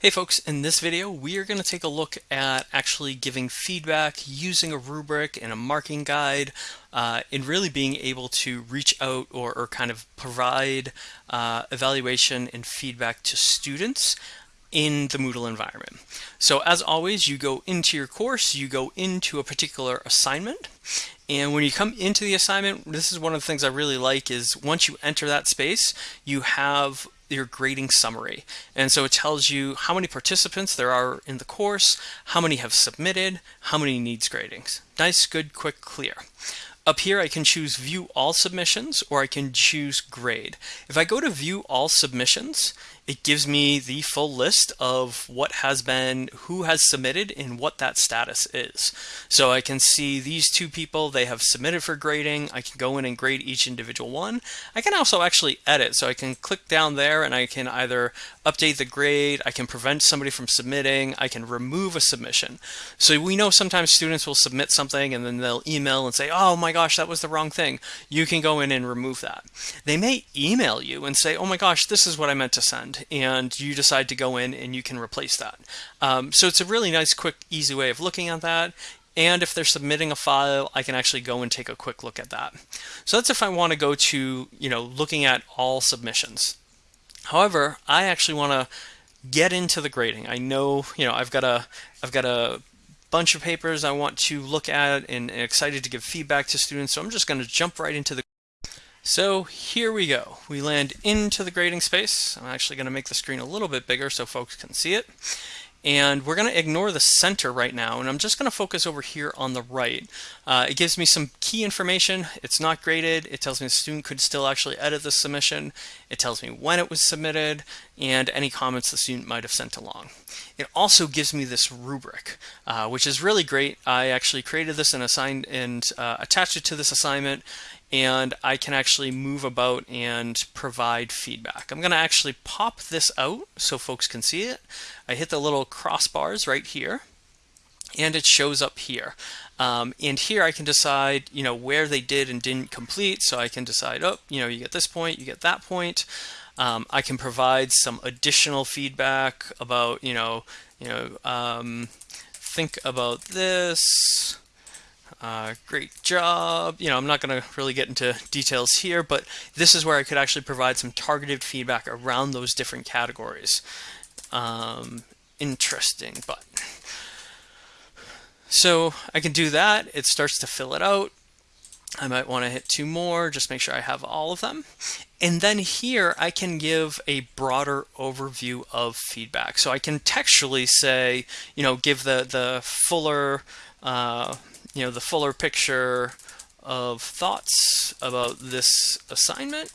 Hey folks, in this video we are going to take a look at actually giving feedback using a rubric and a marking guide uh, and really being able to reach out or, or kind of provide uh, evaluation and feedback to students in the Moodle environment. So as always, you go into your course, you go into a particular assignment, and when you come into the assignment, this is one of the things I really like is once you enter that space, you have your grading summary. And so it tells you how many participants there are in the course, how many have submitted, how many needs gradings. Nice, good, quick, clear. Up here, I can choose view all submissions or I can choose grade. If I go to view all submissions, it gives me the full list of what has been, who has submitted and what that status is. So I can see these two people, they have submitted for grading. I can go in and grade each individual one. I can also actually edit. So I can click down there and I can either update the grade, I can prevent somebody from submitting, I can remove a submission. So we know sometimes students will submit something and then they'll email and say, oh my gosh, that was the wrong thing. You can go in and remove that. They may email you and say, oh my gosh, this is what I meant to send and you decide to go in and you can replace that. Um, so it's a really nice, quick, easy way of looking at that. And if they're submitting a file, I can actually go and take a quick look at that. So that's if I want to go to, you know, looking at all submissions. However, I actually want to get into the grading. I know, you know, I've got a, I've got a bunch of papers I want to look at and, and excited to give feedback to students. So I'm just going to jump right into the so here we go. We land into the grading space. I'm actually going to make the screen a little bit bigger so folks can see it. And we're going to ignore the center right now, and I'm just going to focus over here on the right. Uh, it gives me some key information. It's not graded. It tells me the student could still actually edit the submission. It tells me when it was submitted and any comments the student might have sent along. It also gives me this rubric, uh, which is really great. I actually created this and assigned and uh, attached it to this assignment and I can actually move about and provide feedback. I'm going to actually pop this out so folks can see it. I hit the little crossbars right here and it shows up here. Um, and here I can decide, you know, where they did and didn't complete. So I can decide, oh, you know, you get this point, you get that point. Um, I can provide some additional feedback about, you know, you know, um, think about this. Uh, great job. You know, I'm not going to really get into details here, but this is where I could actually provide some targeted feedback around those different categories. Um, interesting, but so I can do that. It starts to fill it out. I might want to hit two more, just make sure I have all of them. And then here I can give a broader overview of feedback. So I can textually say, you know, give the, the fuller uh, you know, the fuller picture of thoughts about this assignment.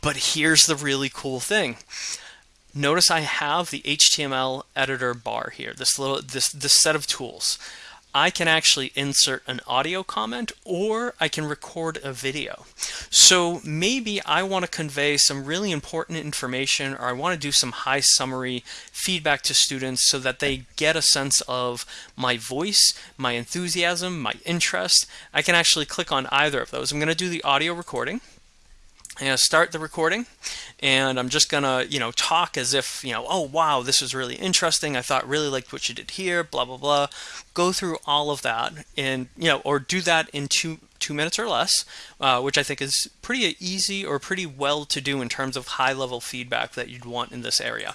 But here's the really cool thing. Notice I have the HTML editor bar here, this little this this set of tools. I can actually insert an audio comment or I can record a video. So maybe I want to convey some really important information or I want to do some high summary feedback to students so that they get a sense of my voice, my enthusiasm, my interest. I can actually click on either of those. I'm going to do the audio recording and start the recording and I'm just gonna you know talk as if you know oh wow this was really interesting. I thought really liked what you did here blah blah blah. Go through all of that and you know or do that in two two minutes or less uh, which I think is pretty easy or pretty well to do in terms of high level feedback that you'd want in this area.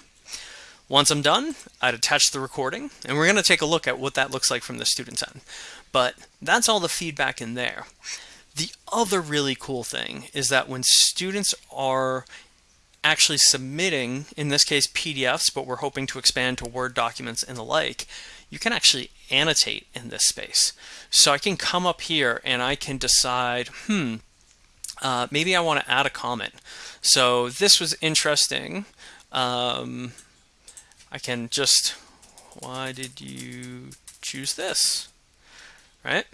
Once I'm done I'd attach the recording and we're gonna take a look at what that looks like from the student's end. But that's all the feedback in there the other really cool thing is that when students are actually submitting, in this case PDFs, but we're hoping to expand to Word documents and the like, you can actually annotate in this space. So I can come up here and I can decide, hmm, uh, maybe I want to add a comment. So this was interesting. Um, I can just, why did you choose this? Right?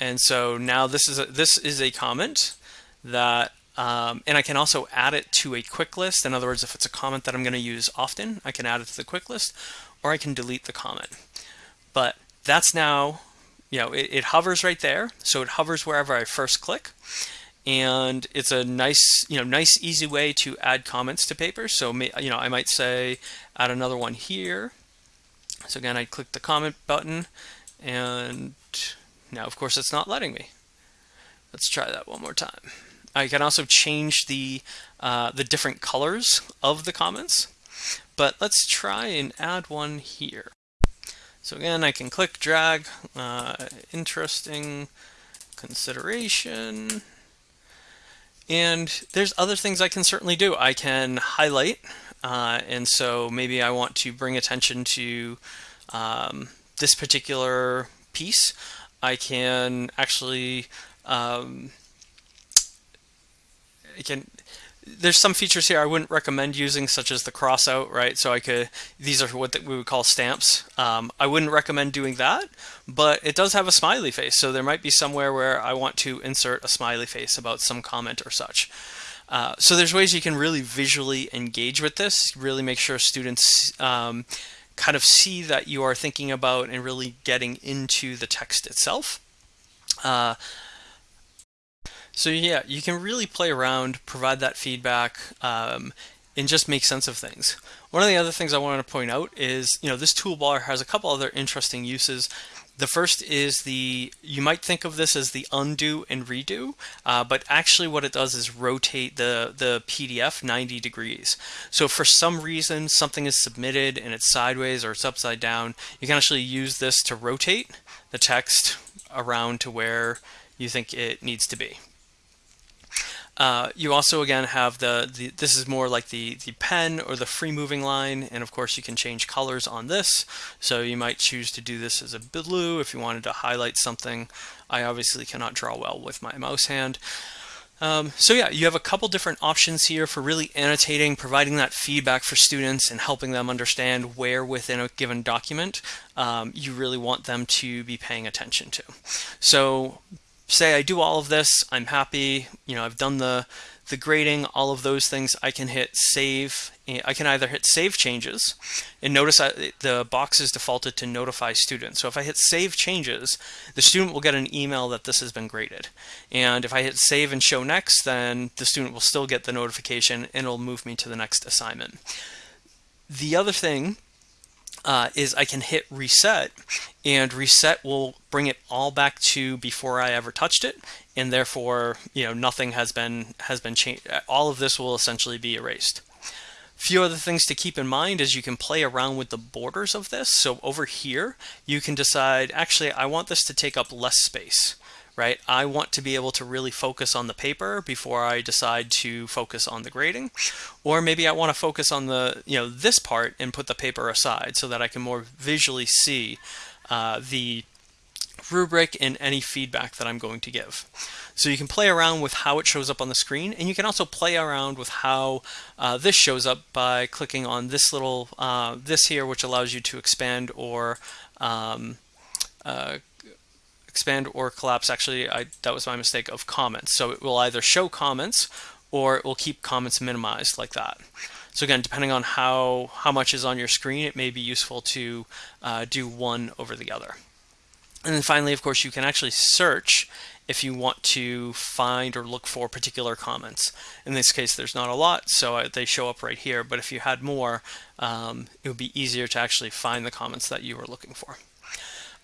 And so now this is a, this is a comment that, um, and I can also add it to a quick list. In other words, if it's a comment that I'm going to use often, I can add it to the quick list, or I can delete the comment. But that's now, you know, it, it hovers right there. So it hovers wherever I first click. and it's a nice, you know, nice easy way to add comments to papers. So, you know, I might say add another one here. So again, I click the comment button and now of course it's not letting me. Let's try that one more time. I can also change the, uh, the different colors of the comments, but let's try and add one here. So again, I can click, drag, uh, interesting consideration, and there's other things I can certainly do. I can highlight, uh, and so maybe I want to bring attention to um, this particular piece. I can actually, um, I can there's some features here I wouldn't recommend using, such as the crossout, right? So I could, these are what we would call stamps. Um, I wouldn't recommend doing that, but it does have a smiley face. So there might be somewhere where I want to insert a smiley face about some comment or such. Uh, so there's ways you can really visually engage with this, really make sure students um, kind of see that you are thinking about and really getting into the text itself. Uh, so yeah, you can really play around, provide that feedback, um, and just make sense of things. One of the other things I wanted to point out is, you know, this toolbar has a couple other interesting uses. The first is the, you might think of this as the undo and redo, uh, but actually what it does is rotate the, the PDF 90 degrees. So for some reason something is submitted and it's sideways or it's upside down, you can actually use this to rotate the text around to where you think it needs to be. Uh, you also again have the, the, this is more like the, the pen or the free moving line and of course you can change colors on this so you might choose to do this as a blue if you wanted to highlight something. I obviously cannot draw well with my mouse hand. Um, so yeah, you have a couple different options here for really annotating, providing that feedback for students and helping them understand where within a given document um, you really want them to be paying attention to. So say I do all of this, I'm happy, you know, I've done the, the grading, all of those things, I can hit save. Eh, I can either hit save changes and notice uh, I, the box is defaulted to notify students. So if I hit save changes, the student will get an email that this has been graded. And if I hit save and show next, then the student will still get the notification and it'll move me to the next assignment. The other thing uh, is I can hit reset and reset will bring it all back to before I ever touched it and therefore you know nothing has been has been changed all of this will essentially be erased. Few other things to keep in mind is you can play around with the borders of this. So over here you can decide actually I want this to take up less space right? I want to be able to really focus on the paper before I decide to focus on the grading. Or maybe I want to focus on the, you know, this part and put the paper aside so that I can more visually see uh, the rubric and any feedback that I'm going to give. So you can play around with how it shows up on the screen and you can also play around with how uh, this shows up by clicking on this little, uh, this here which allows you to expand or um, uh, expand or collapse, actually, I, that was my mistake, of comments. So it will either show comments or it will keep comments minimized like that. So again, depending on how, how much is on your screen, it may be useful to uh, do one over the other. And then finally, of course, you can actually search if you want to find or look for particular comments. In this case, there's not a lot, so they show up right here. But if you had more, um, it would be easier to actually find the comments that you were looking for.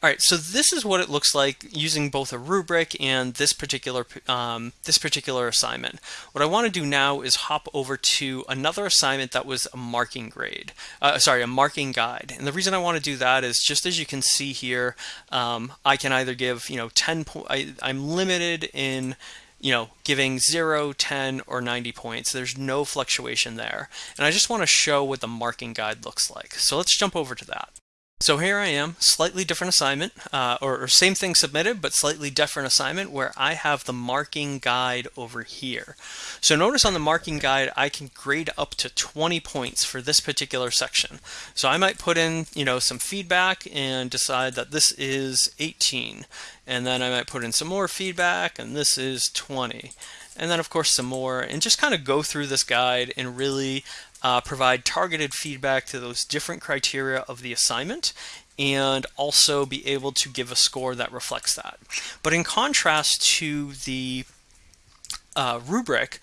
All right, so this is what it looks like using both a rubric and this particular um, this particular assignment. What I want to do now is hop over to another assignment that was a marking grade, uh, sorry, a marking guide. And the reason I want to do that is just as you can see here, um, I can either give, you know, 10, I, I'm limited in you know, giving 0, 10, or 90 points. There's no fluctuation there. And I just want to show what the marking guide looks like. So let's jump over to that. So here I am, slightly different assignment, uh, or, or, same thing submitted, but slightly different assignment where I have the marking guide over here. So notice on the marking guide, I can grade up to 20 points for this particular section. So I might put in, you know, some feedback and decide that this is 18. And then I might put in some more feedback and this is 20 and then of course some more and just kind of go through this guide and really uh, provide targeted feedback to those different criteria of the assignment and also be able to give a score that reflects that. But in contrast to the uh, rubric,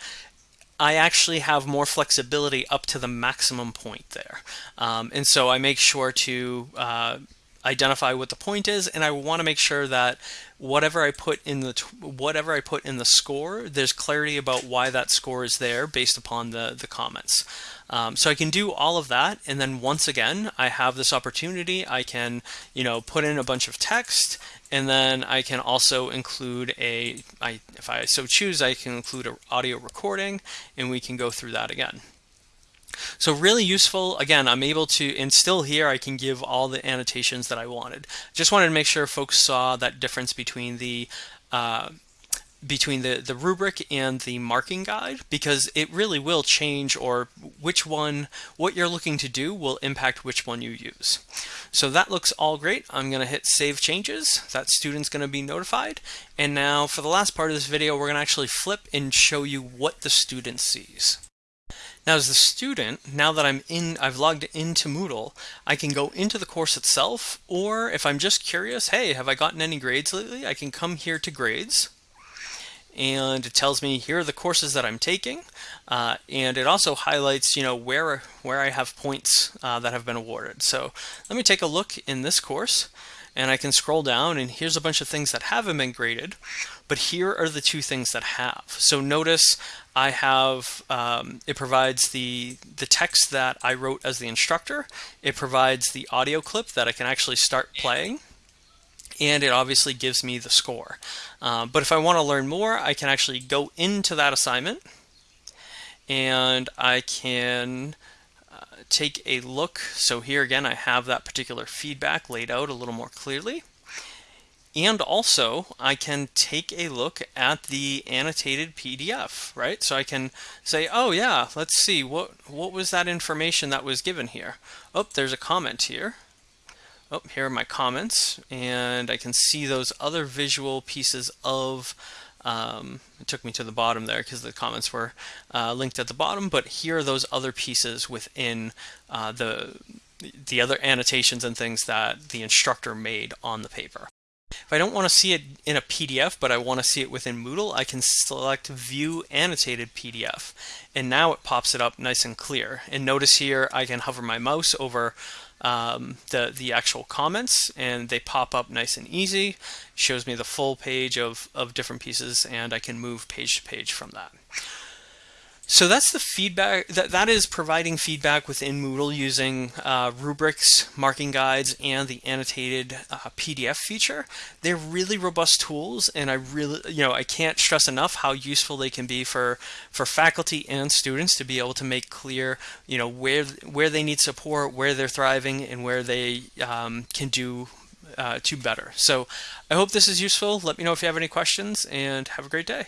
I actually have more flexibility up to the maximum point there. Um, and so I make sure to uh, identify what the point is and I want to make sure that whatever I put in the whatever I put in the score there's clarity about why that score is there based upon the the comments um, so I can do all of that and then once again I have this opportunity I can you know put in a bunch of text and then I can also include a I, if I so choose I can include an audio recording and we can go through that again so really useful. Again, I'm able to, and still here I can give all the annotations that I wanted. Just wanted to make sure folks saw that difference between the uh, between the, the rubric and the marking guide because it really will change or which one, what you're looking to do will impact which one you use. So that looks all great. I'm going to hit save changes. That student's going to be notified. And now for the last part of this video, we're going to actually flip and show you what the student sees. Now as the student, now that I'm in, I've logged into Moodle, I can go into the course itself, or if I'm just curious, hey, have I gotten any grades lately? I can come here to grades, and it tells me here are the courses that I'm taking, uh, and it also highlights, you know, where where I have points uh, that have been awarded. So let me take a look in this course, and I can scroll down, and here's a bunch of things that haven't been graded, but here are the two things that have. So notice I have, um, it provides the, the text that I wrote as the instructor. It provides the audio clip that I can actually start playing. And it obviously gives me the score. Uh, but if I want to learn more, I can actually go into that assignment and I can uh, take a look. So here again, I have that particular feedback laid out a little more clearly. And also I can take a look at the annotated PDF, right? So I can say, oh yeah, let's see, what, what was that information that was given here? Oh, there's a comment here. Oh, here are my comments, and I can see those other visual pieces of, um, it took me to the bottom there because the comments were uh, linked at the bottom, but here are those other pieces within uh, the, the other annotations and things that the instructor made on the paper. If I don't want to see it in a PDF, but I want to see it within Moodle, I can select View Annotated PDF. And now it pops it up nice and clear. And notice here I can hover my mouse over um, the, the actual comments and they pop up nice and easy. shows me the full page of, of different pieces and I can move page to page from that. So that's the feedback, that, that is providing feedback within Moodle using uh, rubrics, marking guides, and the annotated uh, PDF feature. They're really robust tools and I really, you know, I can't stress enough how useful they can be for, for faculty and students to be able to make clear, you know, where, where they need support, where they're thriving, and where they um, can do uh, to better. So I hope this is useful. Let me know if you have any questions and have a great day.